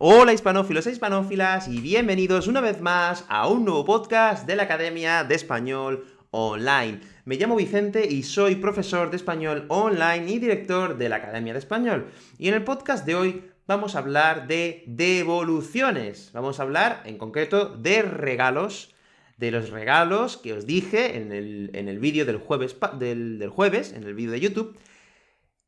Hola hispanófilos e hispanófilas, y bienvenidos una vez más a un nuevo podcast de la Academia de Español Online. Me llamo Vicente y soy profesor de español online y director de la Academia de Español. Y en el podcast de hoy vamos a hablar de devoluciones. Vamos a hablar, en concreto, de regalos, de los regalos que os dije en el, en el vídeo del jueves, del, del jueves, en el vídeo de YouTube,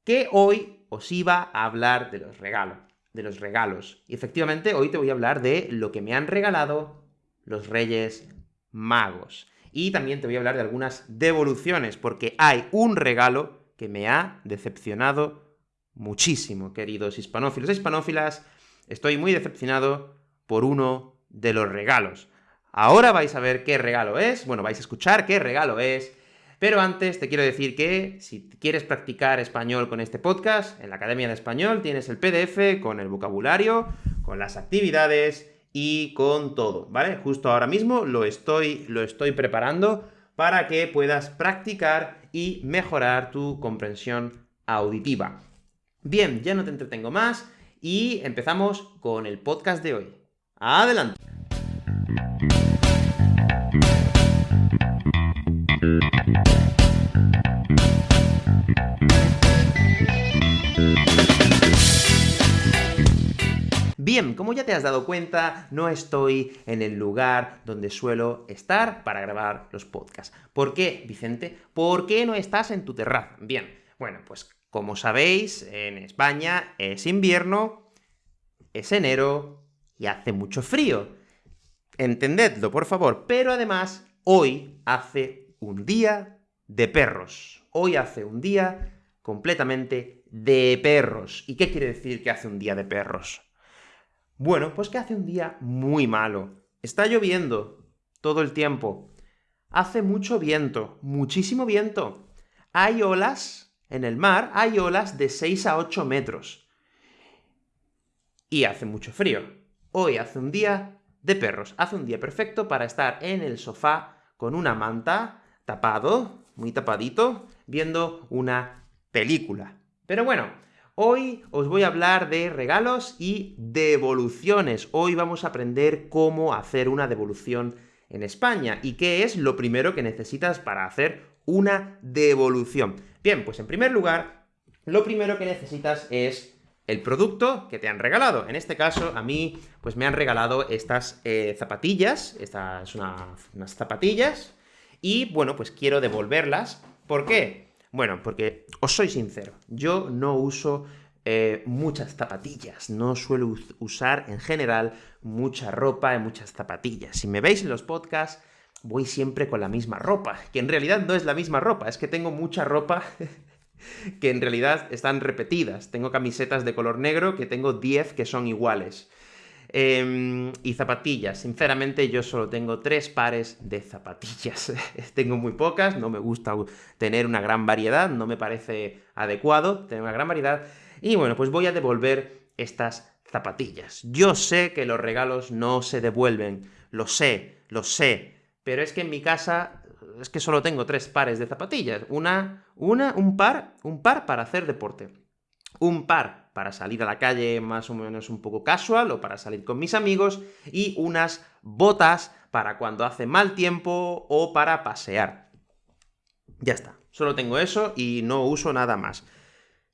que hoy os iba a hablar de los regalos de los regalos. Y efectivamente, hoy te voy a hablar de lo que me han regalado los Reyes Magos. Y también te voy a hablar de algunas devoluciones, porque hay un regalo que me ha decepcionado muchísimo, queridos hispanófilos e hispanófilas. Estoy muy decepcionado por uno de los regalos. Ahora vais a ver qué regalo es, bueno, vais a escuchar qué regalo es, pero antes te quiero decir que, si quieres practicar español con este podcast, en la Academia de Español tienes el PDF con el vocabulario, con las actividades y con todo, ¿vale? Justo ahora mismo lo estoy, lo estoy preparando para que puedas practicar y mejorar tu comprensión auditiva. Bien, ya no te entretengo más, y empezamos con el podcast de hoy. ¡Adelante! Bien, como ya te has dado cuenta, no estoy en el lugar donde suelo estar para grabar los podcasts. ¿Por qué, Vicente? ¿Por qué no estás en tu terraza? Bien, bueno, pues como sabéis, en España es invierno, es enero y hace mucho frío. Entendedlo, por favor, pero además, hoy hace un día de perros. Hoy hace un día completamente de perros. ¿Y qué quiere decir que hace un día de perros? Bueno, pues que hace un día muy malo. Está lloviendo todo el tiempo. Hace mucho viento, muchísimo viento. Hay olas en el mar, hay olas de 6 a 8 metros. Y hace mucho frío. Hoy hace un día de perros. Hace un día perfecto para estar en el sofá con una manta, tapado, muy tapadito, viendo una película. Pero bueno, Hoy os voy a hablar de regalos y devoluciones. Hoy vamos a aprender cómo hacer una devolución en España, y qué es lo primero que necesitas para hacer una devolución. Bien, pues en primer lugar, lo primero que necesitas es el producto que te han regalado. En este caso, a mí, pues me han regalado estas eh, zapatillas, estas son unas zapatillas, y bueno, pues quiero devolverlas. ¿Por qué? Bueno, porque os soy sincero, yo no uso eh, muchas zapatillas, no suelo usar en general mucha ropa y muchas zapatillas. Si me veis en los podcasts, voy siempre con la misma ropa, que en realidad no es la misma ropa, es que tengo mucha ropa que en realidad están repetidas. Tengo camisetas de color negro que tengo 10 que son iguales. Em, y zapatillas. Sinceramente, yo solo tengo tres pares de zapatillas. tengo muy pocas, no me gusta tener una gran variedad, no me parece adecuado tener una gran variedad. Y bueno, pues voy a devolver estas zapatillas. Yo sé que los regalos no se devuelven, lo sé, lo sé, pero es que en mi casa es que solo tengo tres pares de zapatillas. Una, una, un par, un par para hacer deporte. Un par para salir a la calle más o menos un poco casual, o para salir con mis amigos, y unas botas para cuando hace mal tiempo, o para pasear. Ya está, solo tengo eso y no uso nada más.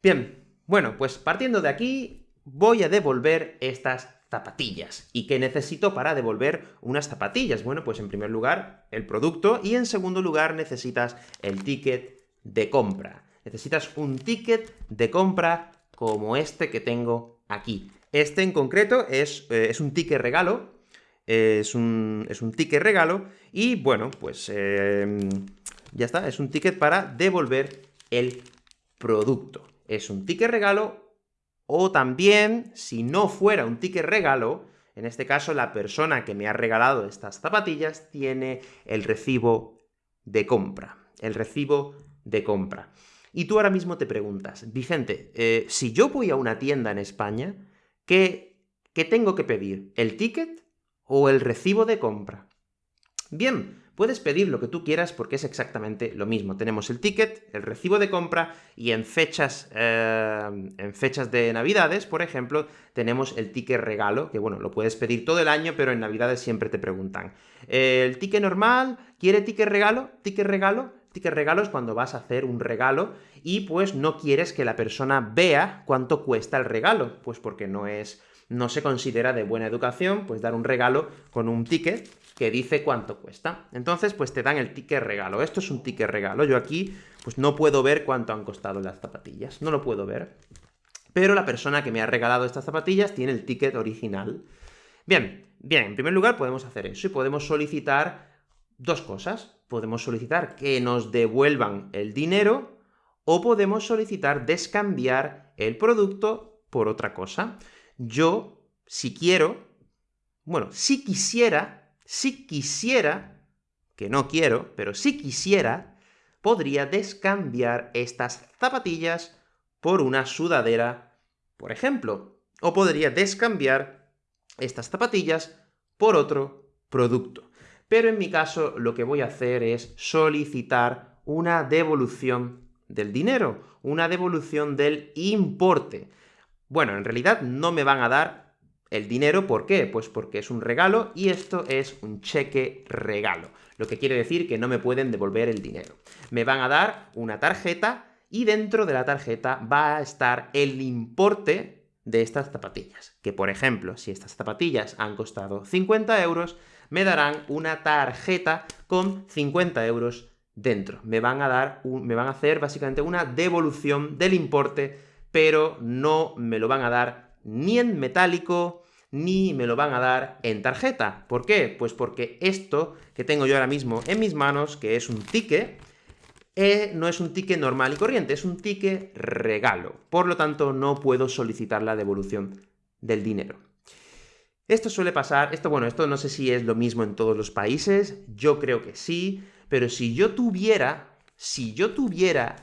Bien, bueno, pues partiendo de aquí, voy a devolver estas zapatillas. ¿Y qué necesito para devolver unas zapatillas? Bueno, pues en primer lugar, el producto, y en segundo lugar necesitas el ticket de compra. Necesitas un ticket de compra como este que tengo aquí. Este en concreto es, eh, es un ticket regalo, es un, es un, ticket regalo, y bueno, pues em, ya está, es un ticket para devolver el producto. Es un ticket regalo, o también, si no fuera un ticket regalo, en este caso la persona que me ha regalado estas zapatillas tiene el recibo de compra. El recibo de compra. Y tú ahora mismo te preguntas, Vicente, eh, si yo voy a una tienda en España, ¿qué, ¿qué tengo que pedir? ¿El ticket o el recibo de compra? Bien, puedes pedir lo que tú quieras porque es exactamente lo mismo. Tenemos el ticket, el recibo de compra, y en fechas, eh, en fechas de Navidades, por ejemplo, tenemos el ticket regalo, que bueno, lo puedes pedir todo el año, pero en Navidades siempre te preguntan. ¿El ticket normal? ¿Quiere ticket regalo? ¿Ticket regalo? Ticket regalo es cuando vas a hacer un regalo y pues no quieres que la persona vea cuánto cuesta el regalo, pues porque no es no se considera de buena educación, pues dar un regalo con un ticket que dice cuánto cuesta. Entonces, pues te dan el ticket regalo. Esto es un ticket regalo. Yo aquí, pues no puedo ver cuánto han costado las zapatillas. No lo puedo ver. Pero la persona que me ha regalado estas zapatillas tiene el ticket original. Bien, bien, en primer lugar podemos hacer eso y podemos solicitar dos cosas. Podemos solicitar que nos devuelvan el dinero o podemos solicitar descambiar el producto por otra cosa yo, si quiero, bueno, si quisiera, si quisiera, que no quiero, pero si quisiera, podría descambiar estas zapatillas por una sudadera, por ejemplo. O podría descambiar estas zapatillas por otro producto. Pero en mi caso lo que voy a hacer es solicitar una devolución del dinero, una devolución del importe. Bueno, en realidad no me van a dar el dinero, ¿por qué? Pues porque es un regalo y esto es un cheque regalo, lo que quiere decir que no me pueden devolver el dinero. Me van a dar una tarjeta y dentro de la tarjeta va a estar el importe de estas zapatillas, que por ejemplo, si estas zapatillas han costado 50 euros, me darán una tarjeta con 50 euros dentro. Me van a dar, me van a hacer básicamente una devolución del importe pero no me lo van a dar ni en metálico, ni me lo van a dar en tarjeta. ¿Por qué? Pues porque esto que tengo yo ahora mismo en mis manos, que es un ticket, eh, no es un ticket normal y corriente, es un ticket regalo. Por lo tanto, no puedo solicitar la devolución del dinero. Esto suele pasar, esto bueno, esto no sé si es lo mismo en todos los países, yo creo que sí, pero si yo tuviera, si yo tuviera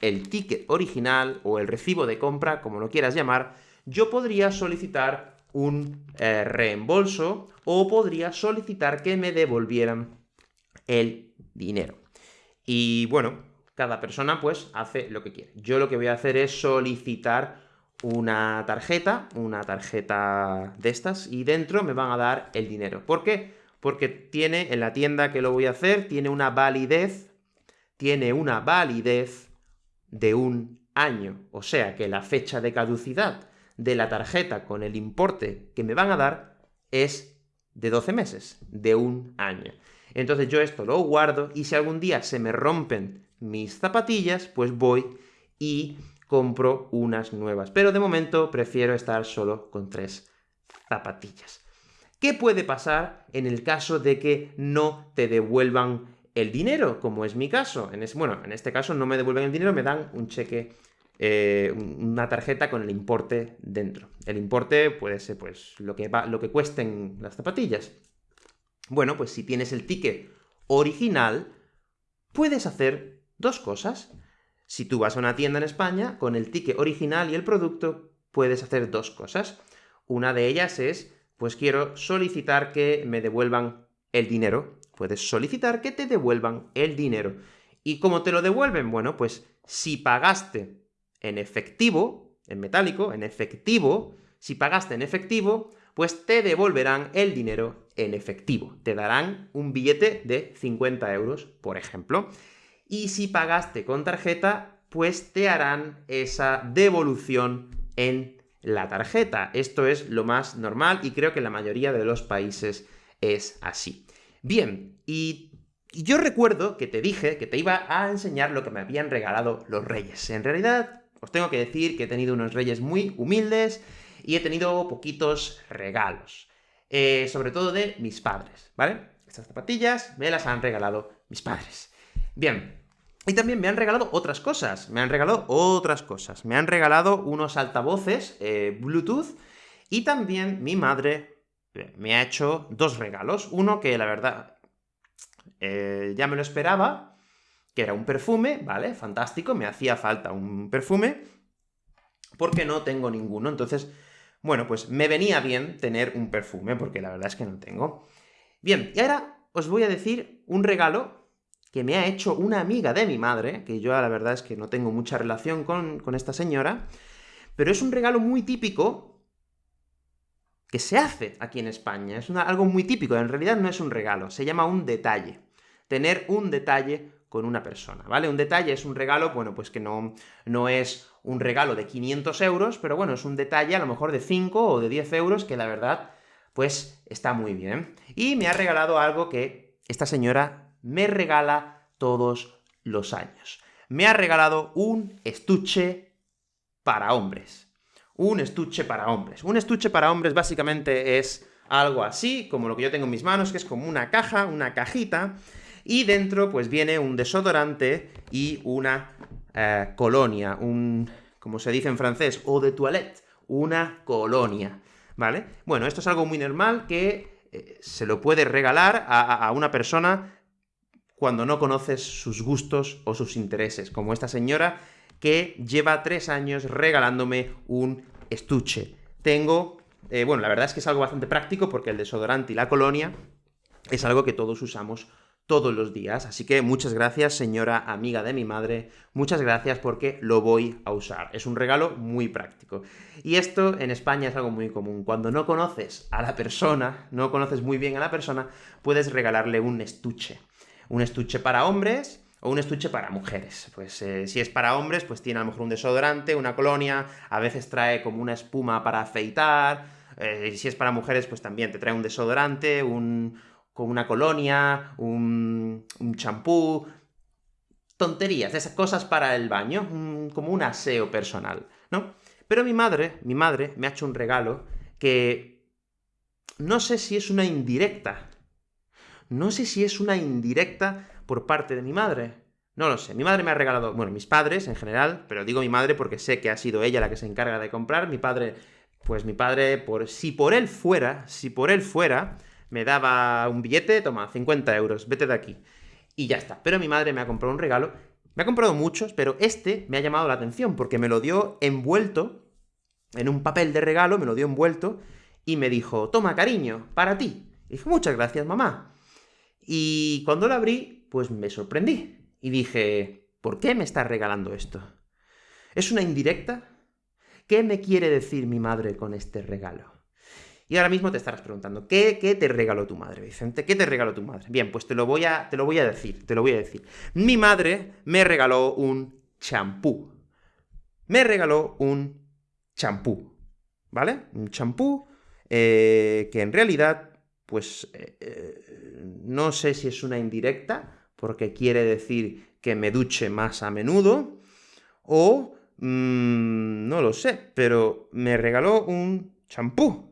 el ticket original o el recibo de compra, como lo quieras llamar, yo podría solicitar un eh, reembolso o podría solicitar que me devolvieran el dinero. Y bueno, cada persona pues hace lo que quiere. Yo lo que voy a hacer es solicitar una tarjeta, una tarjeta de estas, y dentro me van a dar el dinero. ¿Por qué? Porque tiene, en la tienda que lo voy a hacer, tiene una validez, tiene una validez de un año, o sea que la fecha de caducidad de la tarjeta con el importe que me van a dar es de 12 meses, de un año. Entonces yo esto lo guardo y si algún día se me rompen mis zapatillas, pues voy y compro unas nuevas. Pero de momento prefiero estar solo con tres zapatillas. ¿Qué puede pasar en el caso de que no te devuelvan el dinero, como es mi caso. En bueno, en este caso no me devuelven el dinero, me dan un cheque, eh, una tarjeta con el importe dentro. El importe puede ser, pues, lo que, va, lo que cuesten las zapatillas. Bueno, pues si tienes el ticket original, puedes hacer dos cosas. Si tú vas a una tienda en España, con el ticket original y el producto, puedes hacer dos cosas. Una de ellas es, pues quiero solicitar que me devuelvan el dinero puedes solicitar que te devuelvan el dinero. ¿Y cómo te lo devuelven? Bueno, pues si pagaste en efectivo, en metálico, en efectivo, si pagaste en efectivo, pues te devolverán el dinero en efectivo. Te darán un billete de 50 euros, por ejemplo. Y si pagaste con tarjeta, pues te harán esa devolución en la tarjeta. Esto es lo más normal y creo que en la mayoría de los países es así. Bien, y yo recuerdo que te dije que te iba a enseñar lo que me habían regalado los reyes. En realidad, os tengo que decir que he tenido unos reyes muy humildes y he tenido poquitos regalos. Eh, sobre todo de mis padres, ¿vale? Estas zapatillas me las han regalado mis padres. Bien, y también me han regalado otras cosas, me han regalado otras cosas. Me han regalado unos altavoces eh, Bluetooth y también mi madre me ha hecho dos regalos. Uno que la verdad eh, ya me lo esperaba, que era un perfume, ¿vale? Fantástico, me hacía falta un perfume, porque no tengo ninguno. Entonces, bueno, pues me venía bien tener un perfume, porque la verdad es que no tengo. Bien, y ahora os voy a decir un regalo que me ha hecho una amiga de mi madre, que yo la verdad es que no tengo mucha relación con, con esta señora, pero es un regalo muy típico que se hace aquí en España. Es algo muy típico, en realidad no es un regalo, se llama un detalle. Tener un detalle con una persona, ¿vale? Un detalle es un regalo, bueno, pues que no, no es un regalo de 500 euros, pero bueno, es un detalle a lo mejor de 5 o de 10 euros que la verdad, pues está muy bien. Y me ha regalado algo que esta señora me regala todos los años. Me ha regalado un estuche para hombres. Un estuche para hombres. Un estuche para hombres básicamente es algo así, como lo que yo tengo en mis manos, que es como una caja, una cajita, y dentro pues viene un desodorante y una eh, colonia, un, como se dice en francés, eau de toilette, una colonia, ¿vale? Bueno, esto es algo muy normal que eh, se lo puede regalar a, una persona cuando no conoces sus gustos o sus intereses, como esta señora que lleva tres años regalándome un estuche. Tengo... Eh, bueno, la verdad es que es algo bastante práctico, porque el desodorante y la colonia es algo que todos usamos todos los días, así que muchas gracias, señora amiga de mi madre, muchas gracias porque lo voy a usar. Es un regalo muy práctico. Y esto en España es algo muy común. Cuando no conoces a la persona, no conoces muy bien a la persona, puedes regalarle un estuche. Un estuche para hombres, o un estuche para mujeres. Pues eh, si es para hombres, pues tiene a lo mejor un desodorante, una colonia, a veces trae como una espuma para afeitar, eh, si es para mujeres, pues también te trae un desodorante, un, una colonia, un champú, tonterías, esas cosas para el baño, como un aseo personal, ¿no? Pero mi madre, mi madre, me ha hecho un regalo que no sé si es una indirecta. No sé si es una indirecta por parte de mi madre. No lo sé. Mi madre me ha regalado, bueno, mis padres en general, pero digo mi madre porque sé que ha sido ella la que se encarga de comprar. Mi padre, pues mi padre, por si por él fuera, si por él fuera, me daba un billete, toma, 50 euros, vete de aquí. Y ya está. Pero mi madre me ha comprado un regalo, me ha comprado muchos, pero este me ha llamado la atención, porque me lo dio envuelto, en un papel de regalo, me lo dio envuelto, y me dijo, toma, cariño, para ti. Y dije, muchas gracias, mamá. Y cuando lo abrí, pues me sorprendí. Y dije, ¿por qué me estás regalando esto? ¿Es una indirecta? ¿Qué me quiere decir mi madre con este regalo? Y ahora mismo te estarás preguntando, ¿qué, te regaló tu madre, Vicente? ¿Qué te regaló tu madre? Bien, pues te lo voy a, te lo voy a decir, te lo voy a decir. Mi madre me regaló un champú. Me regaló un champú, ¿vale? Un champú eh, que en realidad, pues, eh, eh, no sé si es una indirecta, porque quiere decir que me duche más a menudo, o... Mm, no lo sé, pero me regaló un champú.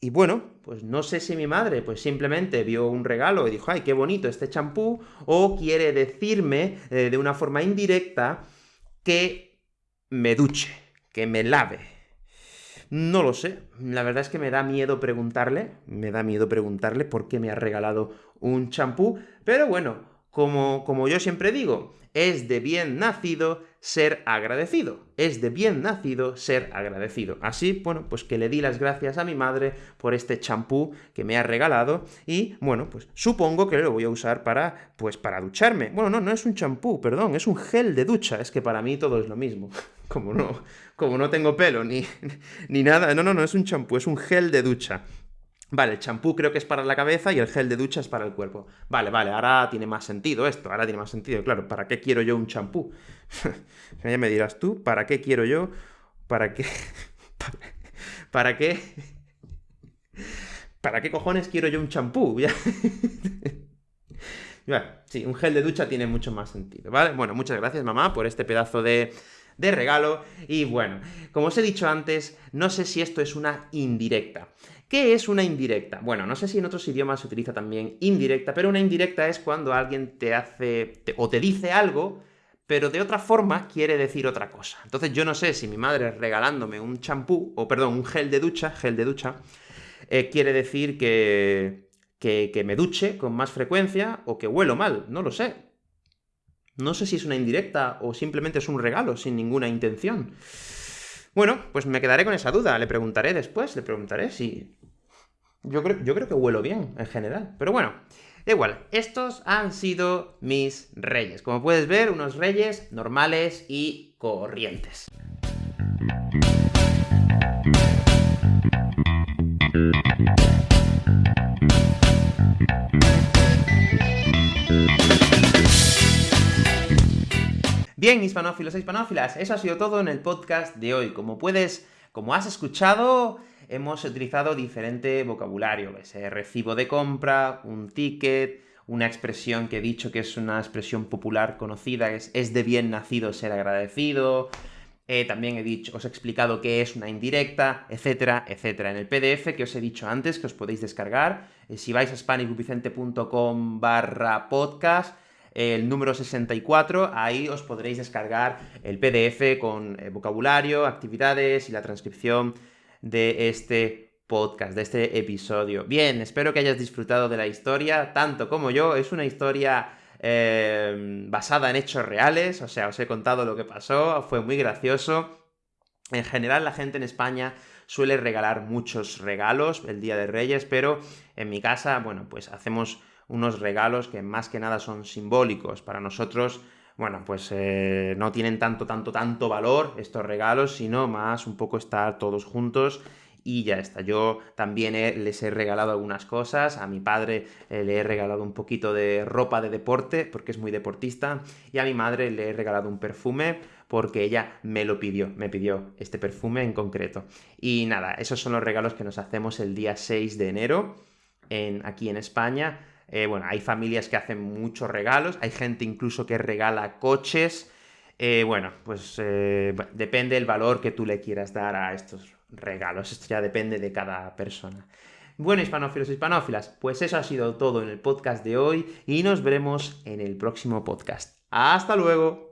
Y bueno, pues no sé si mi madre pues simplemente vio un regalo y dijo, ay, qué bonito este champú, o quiere decirme eh, de una forma indirecta que me duche, que me lave. No lo sé, la verdad es que me da miedo preguntarle, me da miedo preguntarle por qué me ha regalado un champú, pero bueno, como, como yo siempre digo, es de bien nacido ser agradecido. Es de bien nacido ser agradecido. Así, bueno, pues que le di las gracias a mi madre por este champú que me ha regalado y, bueno, pues supongo que lo voy a usar para, pues para ducharme. Bueno, no, no es un champú, perdón, es un gel de ducha. Es que para mí todo es lo mismo. Como no, como no tengo pelo ni, ni nada. No, no, no es un champú, es un gel de ducha. Vale, el champú creo que es para la cabeza y el gel de ducha es para el cuerpo. Vale, vale, ahora tiene más sentido esto, ahora tiene más sentido. Claro, ¿para qué quiero yo un champú? ya me dirás tú, ¿para qué quiero yo? ¿Para qué? ¿Para qué? ¿Para qué cojones quiero yo un champú? sí, un gel de ducha tiene mucho más sentido, ¿vale? Bueno, muchas gracias, mamá, por este pedazo de, de regalo. Y bueno, como os he dicho antes, no sé si esto es una indirecta. ¿Qué es una indirecta? Bueno, no sé si en otros idiomas se utiliza también indirecta, pero una indirecta es cuando alguien te hace o te dice algo, pero de otra forma quiere decir otra cosa. Entonces yo no sé si mi madre regalándome un champú, o perdón, un gel de ducha, gel de ducha, eh, quiere decir que, que, que me duche con más frecuencia o que huelo mal, no lo sé. No sé si es una indirecta o simplemente es un regalo sin ninguna intención. Bueno, pues me quedaré con esa duda, le preguntaré después, le preguntaré si... yo creo, yo creo que huelo bien, en general. Pero bueno, igual. Estos han sido mis reyes. Como puedes ver, unos reyes normales y corrientes. Bien, hispanófilos e hispanófilas, eso ha sido todo en el podcast de hoy. Como puedes, como has escuchado, hemos utilizado diferente vocabulario, ese recibo de compra, un ticket, una expresión que he dicho que es una expresión popular conocida, es, es de bien nacido ser agradecido, eh, también he dicho, os he explicado qué es una indirecta, etcétera, etcétera. En el PDF que os he dicho antes, que os podéis descargar, eh, si vais a spanicvicente.com barra podcast, el número 64, ahí os podréis descargar el PDF con eh, vocabulario, actividades y la transcripción de este podcast, de este episodio. Bien, espero que hayas disfrutado de la historia, tanto como yo. Es una historia eh, basada en hechos reales, o sea, os he contado lo que pasó, fue muy gracioso. En general, la gente en España suele regalar muchos regalos el Día de Reyes, pero en mi casa, bueno, pues hacemos unos regalos que más que nada son simbólicos. Para nosotros, bueno, pues eh, no tienen tanto, tanto, tanto valor estos regalos, sino más un poco estar todos juntos y ya está. Yo también les he regalado algunas cosas, a mi padre eh, le he regalado un poquito de ropa de deporte, porque es muy deportista, y a mi madre le he regalado un perfume, porque ella me lo pidió, me pidió este perfume en concreto. Y nada, esos son los regalos que nos hacemos el día 6 de enero en, aquí en España. Eh, bueno, hay familias que hacen muchos regalos, hay gente incluso que regala coches. Eh, bueno, pues eh, depende del valor que tú le quieras dar a estos regalos. Esto ya depende de cada persona. Bueno, hispanófilos y hispanófilas, pues eso ha sido todo en el podcast de hoy y nos veremos en el próximo podcast. ¡Hasta luego!